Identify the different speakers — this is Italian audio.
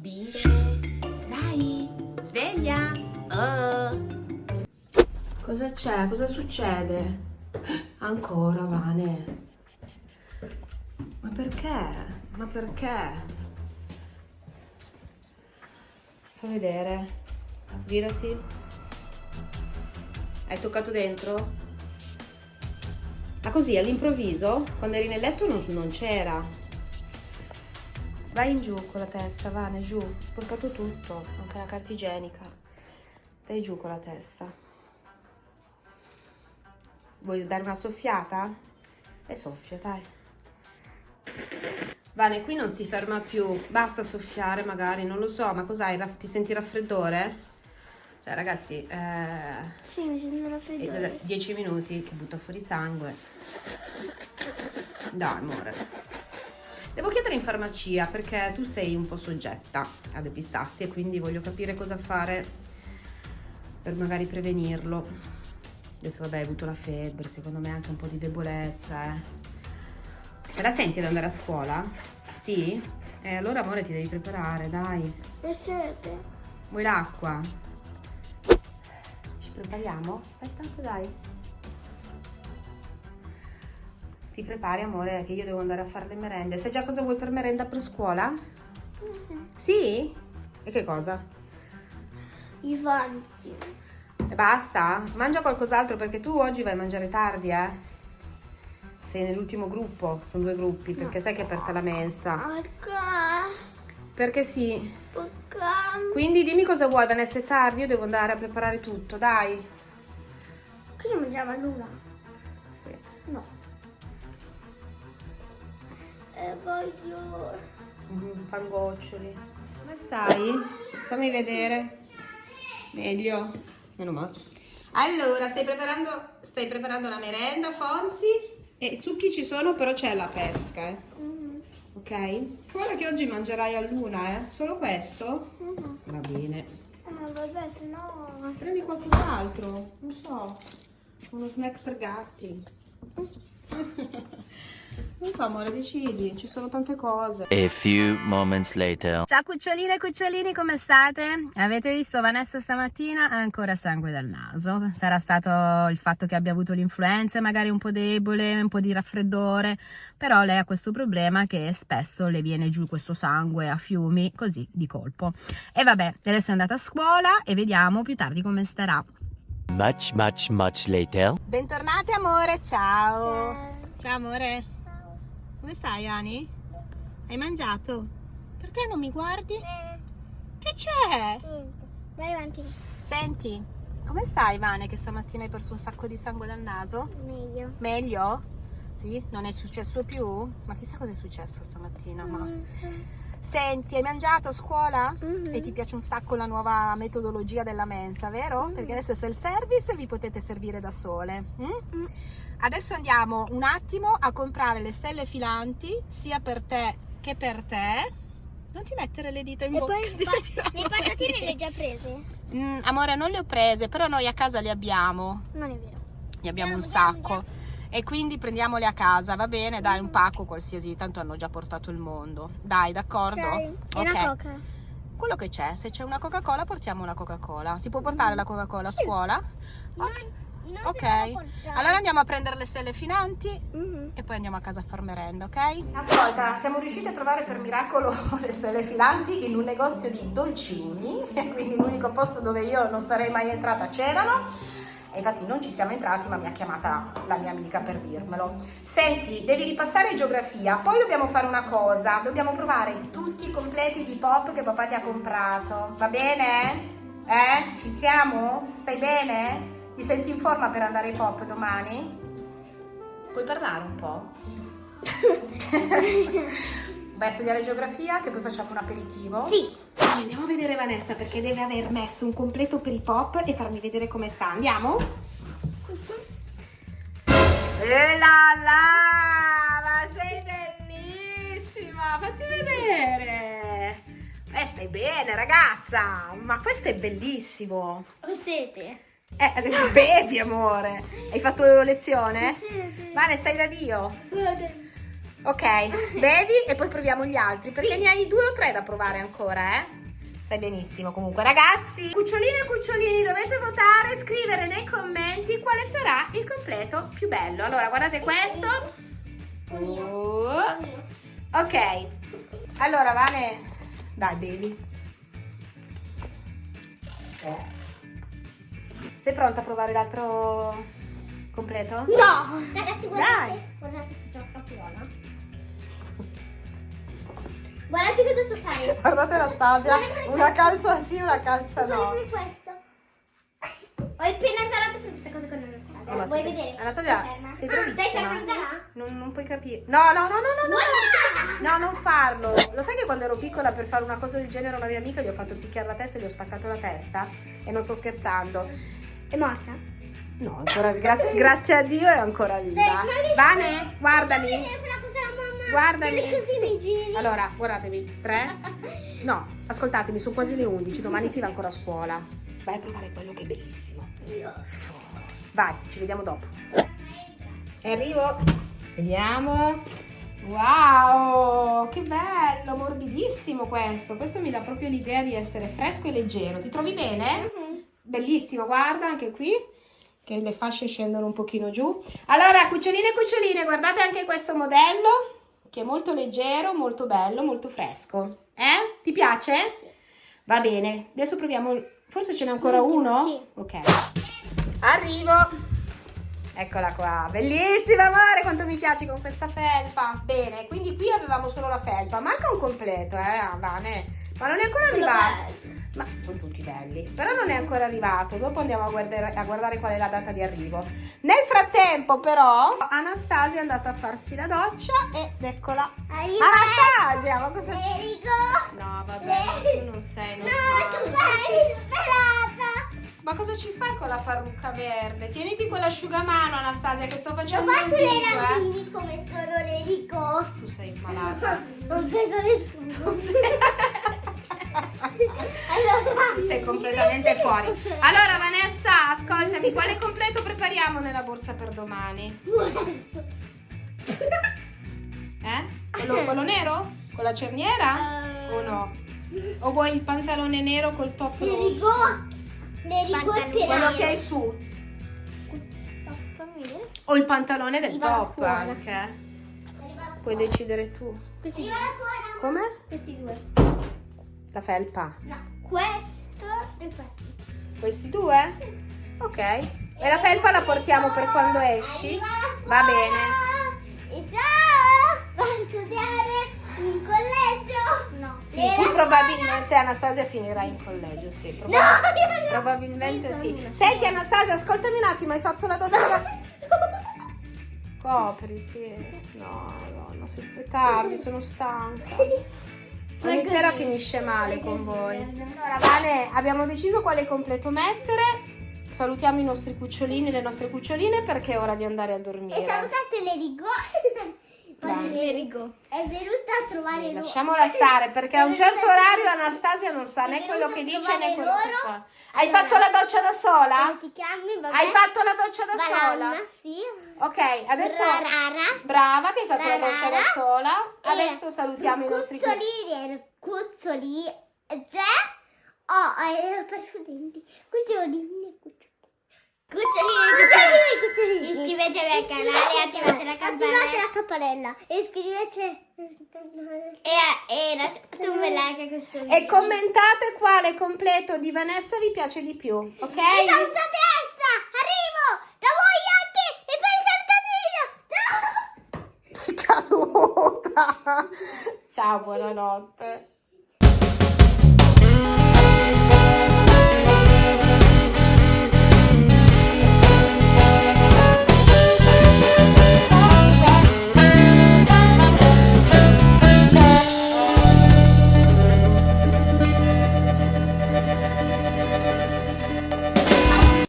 Speaker 1: Bimbe, dai, sveglia. Oh.
Speaker 2: Cosa c'è? Cosa succede? Ancora, Vane? Ma perché? Ma perché? Fa vedere. Girati. Hai toccato dentro? Ma così all'improvviso, quando eri nel letto non, non c'era. Vai in giù con la testa, Vane, giù. Sporcato tutto, anche la carta igienica. Dai giù con la testa. Vuoi dare una soffiata? E soffia, dai. Vane, qui non si ferma più. Basta soffiare magari, non lo so, ma cos'hai? Ti senti raffreddore? Cioè, ragazzi, eh,
Speaker 3: Sì, mi sento raffreddore.
Speaker 2: da 10 minuti che butta fuori sangue. Dai, amore. Devo chiedere in farmacia perché tu sei un po' soggetta ad epistassi e quindi voglio capire cosa fare per magari prevenirlo. Adesso vabbè hai avuto la febbre, secondo me anche un po' di debolezza. Eh. Te la senti ad andare a scuola? Sì? E allora amore ti devi preparare, dai.
Speaker 3: Piacete?
Speaker 2: Vuoi l'acqua? Ci prepariamo? Aspetta, cos'hai? Ti prepari amore che io devo andare a fare le merende. Sai già cosa vuoi per merenda per scuola? Sì? E che cosa?
Speaker 3: I vanti.
Speaker 2: E basta? Mangia qualcos'altro perché tu oggi vai a mangiare tardi, eh? Sei nell'ultimo gruppo, sono due gruppi, perché sai che è aperta la mensa.
Speaker 3: Perché?
Speaker 2: Perché sì.
Speaker 3: Perché?
Speaker 2: Quindi dimmi cosa vuoi, Vanessa, è tardi, io devo andare a preparare tutto, dai.
Speaker 3: Che non mangiava nulla?
Speaker 2: Sì.
Speaker 3: No. E voglio...
Speaker 2: Mm, Pangoccioli. Come stai? Fammi vedere. Meglio. Meno male. Allora, stai preparando, stai preparando la merenda, Fonsi? E succhi ci sono, però c'è la pesca, eh.
Speaker 3: Mhm.
Speaker 2: Ok? Guarda che oggi mangerai a luna, eh? Solo questo?
Speaker 3: Mhm.
Speaker 2: Va bene.
Speaker 3: Eh, Ma vabbè, se no...
Speaker 2: Prendi qualcos'altro, non so. Uno snack per gatti. Non so, amore, decidi, ci sono tante cose.
Speaker 4: A few moments later.
Speaker 2: Ciao cuccioline e cucciolini, come state? Avete visto Vanessa stamattina? Ha ancora sangue dal naso. Sarà stato il fatto che abbia avuto l'influenza, magari un po' debole, un po' di raffreddore, però lei ha questo problema che spesso le viene giù questo sangue a fiumi, così di colpo. E vabbè, adesso è andata a scuola e vediamo più tardi come starà.
Speaker 4: Much, much, much later.
Speaker 2: Bentornate amore, ciao.
Speaker 3: Ciao.
Speaker 2: Ciao amore. Come stai Ani? Hai mangiato? Perché non mi guardi?
Speaker 3: Eh,
Speaker 2: Che c'è?
Speaker 3: niente. Vai avanti.
Speaker 2: Senti, come stai Vane che stamattina hai perso un sacco di sangue dal naso?
Speaker 3: Meglio.
Speaker 2: Meglio? Sì? Non è successo più? Ma chissà cosa è successo stamattina, ma...
Speaker 3: Mhm.
Speaker 2: Senti, hai mangiato a scuola?
Speaker 3: Mhm.
Speaker 2: E ti piace un sacco la nuova metodologia della mensa, vero? Perché adesso è il service e vi potete servire da sole. Mm?
Speaker 3: Mm.
Speaker 2: Adesso andiamo un attimo a comprare le stelle filanti sia per te che per te. Non ti mettere le dita in
Speaker 3: E
Speaker 2: bocca.
Speaker 3: poi
Speaker 2: ti
Speaker 3: pa- le patatine le hai già prese?
Speaker 2: Mm, amore, non le ho prese, però noi a casa le abbiamo.
Speaker 3: Non è vero.
Speaker 2: Ne abbiamo un
Speaker 3: Andiamo,
Speaker 2: sacco. E quindi prendiamole a casa, va bene? Dai, un pacco qualsiasi, tanto hanno già portato il mondo. Dai, d'accordo?
Speaker 3: Ok. Coca?
Speaker 2: Quello che c'è, se c'è una Coca-Cola portiamo una Coca-Cola. Si può portare la Coca-Cola a scuola?
Speaker 3: Non,
Speaker 2: Ok.
Speaker 3: Non
Speaker 2: Ok. Allora andiamo a prendere le stelle finanti
Speaker 3: Mhm.
Speaker 2: e poi andiamo a casa a far merenda, ok? Ascolta, siamo riusciti a trovare per miracolo le stelle filanti in un negozio di dolcini, quindi l'unico posto dove io non sarei mai entrata c'erano. E infatti non ci siamo entrati, ma mi ha chiamata la mia amica per dirmelo. Senti, devi ripassare geografia, poi dobbiamo fare una cosa, dobbiamo provare tutti i completi di pop che papà ti ha comprato. Va bene? Eh? Ci siamo? Stai bene? Ti senti in forma per andare ai pop domani? Puoi parlare un po'? Vai a studiare geografia che poi facciamo un aperitivo?
Speaker 3: Sì.
Speaker 2: Andiamo a vedere Vanessa perché deve aver messo un completo per i pop e farmi vedere come sta. Andiamo? E la la! Ma sei bellissima! Fatti vedere! Eh, stai bene, ragazza! Ma questo è bellissimo!
Speaker 3: Ho sete.
Speaker 2: Eh, bevi, amore! Hai fatto lezione?
Speaker 3: Sete.
Speaker 2: Vane, stai da Dio?
Speaker 3: Sete.
Speaker 2: Ok, bevi e poi proviamo gli altri, perché ne hai due o tre da provare ancora, eh? Sai benissimo comunque ragazzi Cucciolini e cucciolini dovete votare Scrivere nei commenti quale sarà il completo più bello Allora guardate questo Oh. Ok Allora Vane Dai bevi Eh. Sei pronta a provare l'altro completo?
Speaker 3: No! Ragazzi,
Speaker 2: Dai.
Speaker 3: guardate. Guardate che a buona. Guardate cosa so fare.
Speaker 2: Guardate Anastasia
Speaker 3: Guarda come
Speaker 2: Una calza sì, una calza no
Speaker 3: Guardate questo. Ho appena imparato per questa cosa con Anastasia.
Speaker 2: Oh, ma
Speaker 3: Vuoi vedere?
Speaker 2: Anastasia, sei
Speaker 3: Ah, Dai,
Speaker 2: bravissima.
Speaker 3: ferma, sarà?
Speaker 2: Non, non puoi capire. No, no, no, no, no, no. No, non farlo. Lo sai che quando ero piccola per fare una cosa del genere a una mia amica gli ho fatto picchiare la testa e gli ho spaccato la testa? E non sto scherzando.
Speaker 3: È morta?
Speaker 2: No, ancora, grazie, grazie a Dio è ancora viva. Vane, guardami. Guardami. Allora, guardatemi. Tre. No, ascoltatemi, sono quasi le 11. Domani si va ancora a scuola. Vai a provare quello che è bellissimo. Vai, ci vediamo dopo. E arrivo. Vediamo. Wow, che bello, morbidissimo questo. Questo mi dà proprio l'idea di essere fresco e leggero. Ti trovi bene? Bellissimo, guarda anche qui che le fasce scendono un pochino giù. Allora, cuccioline e cuccioline, guardate anche questo modello che è molto leggero, molto bello, molto fresco. Eh? Ti piace? Va bene. Adesso proviamo, forse ce n'è ancora uno?
Speaker 3: sì.
Speaker 2: Ok. Arrivo. Eccola qua, bellissima amore, quanto mi piaci con questa felpa. Bene, quindi qui avevamo solo la felpa, manca un completo, eh, ah, Vane. Ma non è ancora arrivato. Ma sono tutti belli, però non è ancora arrivato. Dopo andiamo a guardare, a guardare qual è la data di arrivo. Nel frattempo, però, Anastasia è andata a farsi la doccia ed eccola.
Speaker 3: Arriva.
Speaker 2: Anastasia, ma cosa c'è? No, vabbè, tu non sei
Speaker 3: No,
Speaker 2: normale.
Speaker 3: che bello, pelata.
Speaker 2: Ma cosa ci fai con la parrucca verde? Tieniti quell'asciugamano, Anastasia, che sto facendo il
Speaker 3: fatto le
Speaker 2: video, eh.
Speaker 3: randini come sono Enrico.
Speaker 2: Tu sei malata.
Speaker 3: Non vedo nessuno.
Speaker 2: Tu sei...
Speaker 3: Allora,
Speaker 2: sei completamente fuori. Allora, Vanessa, ascoltami, quale completo prepariamo nella borsa per domani? Eh? Quello, quello nero? Con la cerniera?
Speaker 3: Eh.
Speaker 2: O no? O vuoi il pantalone nero col top
Speaker 3: L'Enrico. L'Enrico è
Speaker 2: Quello che hai su? O il pantalone del
Speaker 3: la
Speaker 2: top anche? Puoi decidere tu.
Speaker 3: Questi due.
Speaker 2: Come?
Speaker 3: Questi due.
Speaker 2: La felpa.
Speaker 3: No, questo e questo.
Speaker 2: Questi due? Ok. E la felpa la portiamo per quando esci?
Speaker 3: Arriva
Speaker 2: Va bene.
Speaker 3: E ciao! Vai a studiare in collegio? No.
Speaker 2: Sì, tu probabilmente Anastasia finirà in collegio, sì.
Speaker 3: No,
Speaker 2: probab-
Speaker 3: no.
Speaker 2: Probabilmente sì.
Speaker 3: una
Speaker 2: Senti. Anastasia, ascoltami un attimo, hai fatto la doccia? Copriti. No, no, se è tardi, sono stanca. Ogni sera finisce male con voi. Allora, Vane, abbiamo deciso quale completo mettere. Salutiamo i nostri cucciolini, le nostre cuccioline perché è ora di andare a dormire.
Speaker 3: E salutate l'Erigo.
Speaker 2: Dai.
Speaker 3: Oggi l'Erigo è venuta a trovare
Speaker 2: Sì,
Speaker 3: loro.
Speaker 2: lasciamola stare perché a un certo orario Anastasia non sa né quello che dice né quello che
Speaker 3: loro.
Speaker 2: fa. Hai
Speaker 3: Allora,
Speaker 2: fatto la doccia da sola?
Speaker 3: Ti chiami? Vabbè.
Speaker 2: Hai fatto la doccia da
Speaker 3: Banana,
Speaker 2: sola?
Speaker 3: sì.
Speaker 2: Ok, adesso
Speaker 3: Rarara.
Speaker 2: brava che hai fatto la doccia da
Speaker 3: Rarara.
Speaker 2: sola.
Speaker 3: E
Speaker 2: Adesso salutiamo i nostri
Speaker 3: Cuzzolini, cuzzoli, zè. Oh, hai perso i denti. Cucciolini, cucciolini. Cucciolini, cucciolini, cucciolini. Iscrivetevi al canale e attivate la campanella. Attivate la campanella. E iscrivetevi. E, e lasciate un bel like a questo video.
Speaker 2: E commentate quale completo di Vanessa vi piace di più, ok?
Speaker 3: E salutate Essa! Arrivo! Da voi anche! E il saltadino! Ciao!
Speaker 2: Caduta. Ciao, buonanotte.